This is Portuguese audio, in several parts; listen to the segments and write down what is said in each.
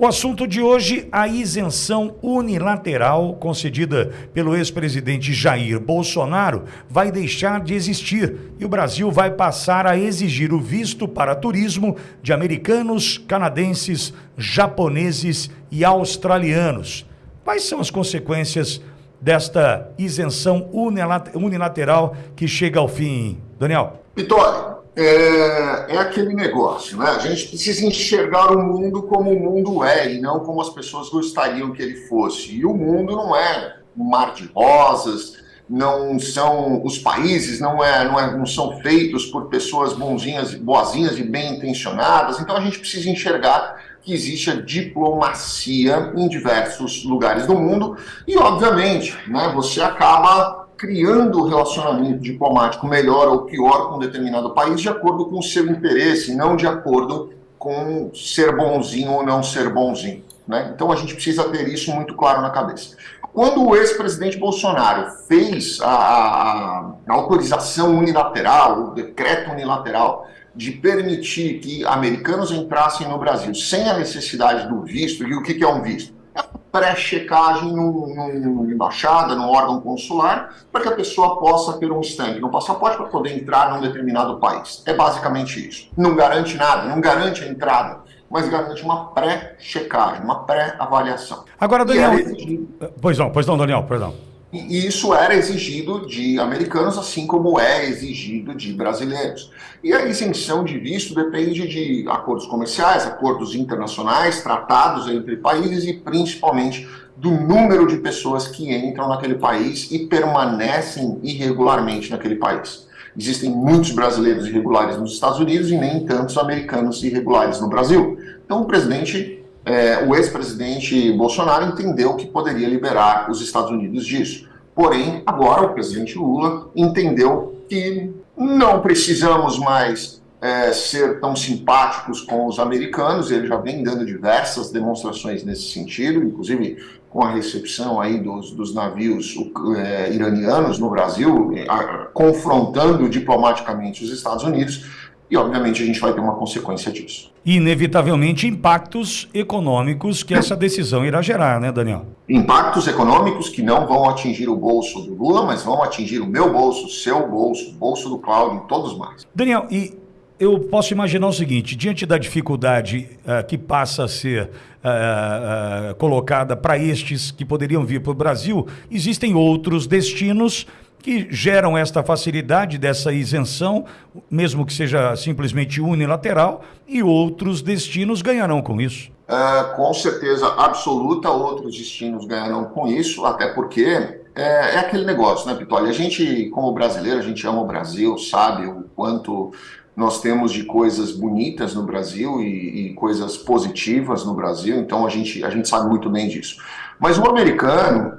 O assunto de hoje, a isenção unilateral concedida pelo ex-presidente Jair Bolsonaro vai deixar de existir e o Brasil vai passar a exigir o visto para turismo de americanos, canadenses, japoneses e australianos. Quais são as consequências desta isenção unilateral que chega ao fim, Daniel? Vitória, é, é, aquele negócio, né? A gente precisa enxergar o mundo como o mundo é e não como as pessoas gostariam que ele fosse. E o mundo não é um mar de rosas, não são os países não é, não, é, não são feitos por pessoas bonzinhas, boazinhas e bem intencionadas. Então a gente precisa enxergar que existe a diplomacia em diversos lugares do mundo e obviamente, né? Você acaba criando o relacionamento diplomático melhor ou pior com um determinado país de acordo com o seu interesse, não de acordo com ser bonzinho ou não ser bonzinho. Né? Então a gente precisa ter isso muito claro na cabeça. Quando o ex-presidente Bolsonaro fez a, a, a, autorização unilateral, o decreto unilateral, de permitir que americanos entrassem no Brasil sem a necessidade do visto, e o que, que é um visto? Pré-checagem numa embaixada, num órgão consular, para que a pessoa possa ter um stamp no passaporte para poder entrar num determinado país. É basicamente isso. Não garante nada, não garante a entrada, mas garante uma pré-checagem, uma pré-avaliação. Agora, Daniel... Pois não, pois não, Daniel, perdão. E isso era exigido de americanos, assim como é exigido de brasileiros. E a isenção de visto depende de acordos comerciais, acordos internacionais, tratados entre países e principalmente do número de pessoas que entram naquele país e permanecem irregularmente naquele país. Existem muitos brasileiros irregulares nos Estados Unidos e nem tantos americanos irregulares no Brasil. Então o presidente é, o ex-presidente Bolsonaro entendeu que poderia liberar os Estados Unidos disso. Porém, agora o presidente Lula entendeu que não precisamos mais é, ser tão simpáticos com os americanos, ele já vem dando diversas demonstrações nesse sentido, inclusive com a recepção aí dos, dos navios é, iranianos no Brasil, a, confrontando diplomaticamente os Estados Unidos, e obviamente a gente vai ter uma consequência disso. Inevitavelmente impactos econômicos que essa decisão irá gerar, né, Daniel? Impactos econômicos que não vão atingir o bolso do Lula, mas vão atingir o meu bolso, o seu bolso, o bolso do Cláudio e todos mais. Daniel, e eu posso imaginar o seguinte: diante da dificuldade uh, que passa a ser uh, uh, colocada para estes que poderiam vir para o Brasil, existem outros destinos que geram esta facilidade dessa isenção, mesmo que seja simplesmente unilateral, e outros destinos ganharão com isso. É, com certeza absoluta, outros destinos ganharão com isso, até porque é, é, aquele negócio, né, Pitoli? A gente, como brasileiro, a gente ama o Brasil, sabe o quanto nós temos de coisas bonitas no Brasil e, e coisas positivas no Brasil, então a gente, a gente sabe muito bem disso. Mas o americano,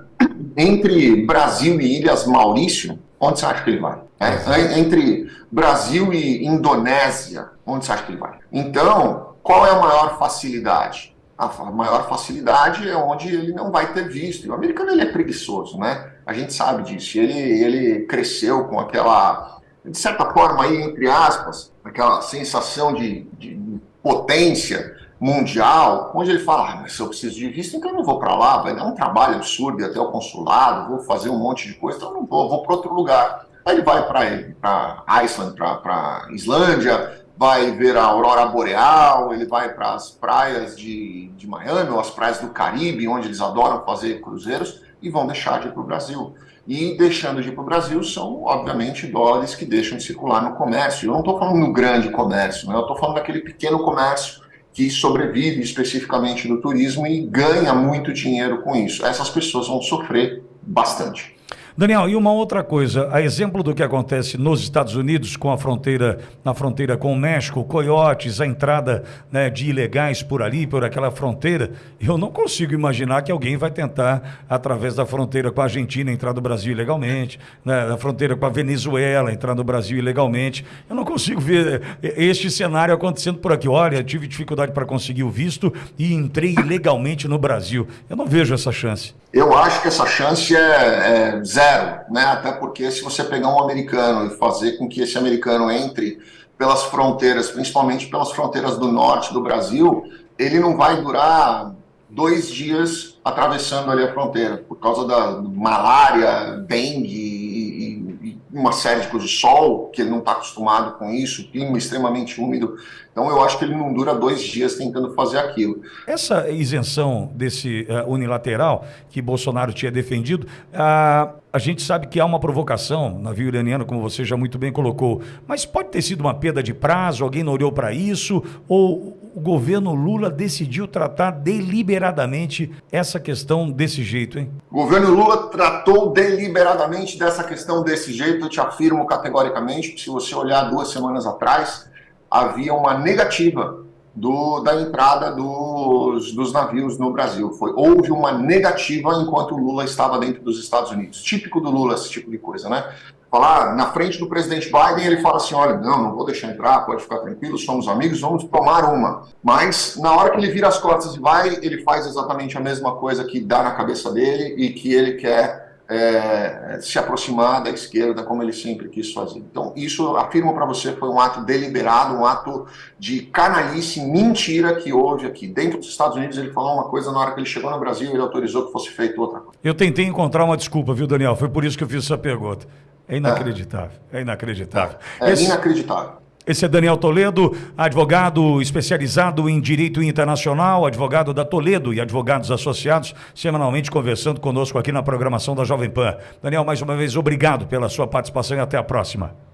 entre Brasil e Ilhas Maurício, onde você acha que ele vai? É, entre Brasil e Indonésia, onde você acha que ele vai? Então, qual é a maior facilidade? A maior facilidade é onde ele não vai ter visto. E o americano ele é preguiçoso, né? A gente sabe disso. Ele, ele cresceu com aquela, de certa forma, aí, entre aspas, aquela sensação de, de potência mundial, onde ele fala, ah, mas eu preciso de visto, então eu não vou para lá, vai dar um trabalho absurdo ir até o consulado, vou fazer um monte de coisa, então eu não vou, vou para outro lugar. Aí ele vai para Iceland, para Islândia, vai ver a aurora boreal, ele vai para as praias de, de Miami ou as praias do Caribe, onde eles adoram fazer cruzeiros, e vão deixar de ir para o Brasil. E deixando de ir para o Brasil são, obviamente, dólares que deixam de circular no comércio. Eu não estou falando no grande comércio, né? eu estou falando daquele pequeno comércio que sobrevive especificamente do turismo e ganha muito dinheiro com isso. Essas pessoas vão sofrer bastante. Daniel, e uma outra coisa, a exemplo do que acontece nos Estados Unidos com a fronteira, na fronteira com o México, coiotes, a entrada né, de ilegais por ali, por aquela fronteira, eu não consigo imaginar que alguém vai tentar, através da fronteira com a Argentina, entrar no Brasil ilegalmente, né, da fronteira com a Venezuela, entrar no Brasil ilegalmente. Eu não consigo ver este cenário acontecendo por aqui. Olha, tive dificuldade para conseguir o visto e entrei ilegalmente no Brasil. Eu não vejo essa chance. Eu acho que essa chance é, é zero, né? Até porque se você pegar um americano e fazer com que esse americano entre pelas fronteiras, principalmente pelas fronteiras do norte do Brasil, ele não vai durar dois dias atravessando ali a fronteira, por causa da malária, dengue e, e uma série de coisas, sol, que ele não está acostumado com isso, clima extremamente úmido. Então eu acho que ele não dura dois dias tentando fazer aquilo. Essa isenção desse uh, unilateral que Bolsonaro tinha defendido, uh, a gente sabe que há uma provocação, navio iraniano, como você já muito bem colocou, mas pode ter sido uma perda de prazo, alguém não olhou para isso, ou o governo Lula decidiu tratar deliberadamente essa questão desse jeito, hein? O governo Lula tratou deliberadamente dessa questão desse jeito, eu te afirmo categoricamente, se você olhar duas semanas atrás, havia uma negativa do, da entrada dos, dos navios no Brasil. Foi, houve uma negativa enquanto o Lula estava dentro dos Estados Unidos. Típico do Lula esse tipo de coisa, né? Falar na frente do presidente Biden, ele fala assim: olha, não, não vou deixar entrar, pode ficar tranquilo, somos amigos, vamos tomar uma. Mas na hora que ele vira as costas e vai, ele faz exatamente a mesma coisa que dá na cabeça dele e que ele quer é, se aproximar da esquerda como ele sempre quis fazer. Então, isso, afirmo para você, foi um ato deliberado, um ato de canalice, mentira que houve aqui. Dentro dos Estados Unidos, ele falou uma coisa, na hora que ele chegou no Brasil, ele autorizou que fosse feito outra coisa. Eu tentei encontrar uma desculpa, viu, Daniel? Foi por isso que eu fiz essa pergunta. É inacreditável, é, é inacreditável. É, Esse... inacreditável. Esse é Daniel Toledo, advogado especializado em direito internacional, advogado da Toledo e advogados associados, semanalmente conversando conosco aqui na programação da Jovem Pan. Daniel, mais uma vez, obrigado pela sua participação e até a próxima.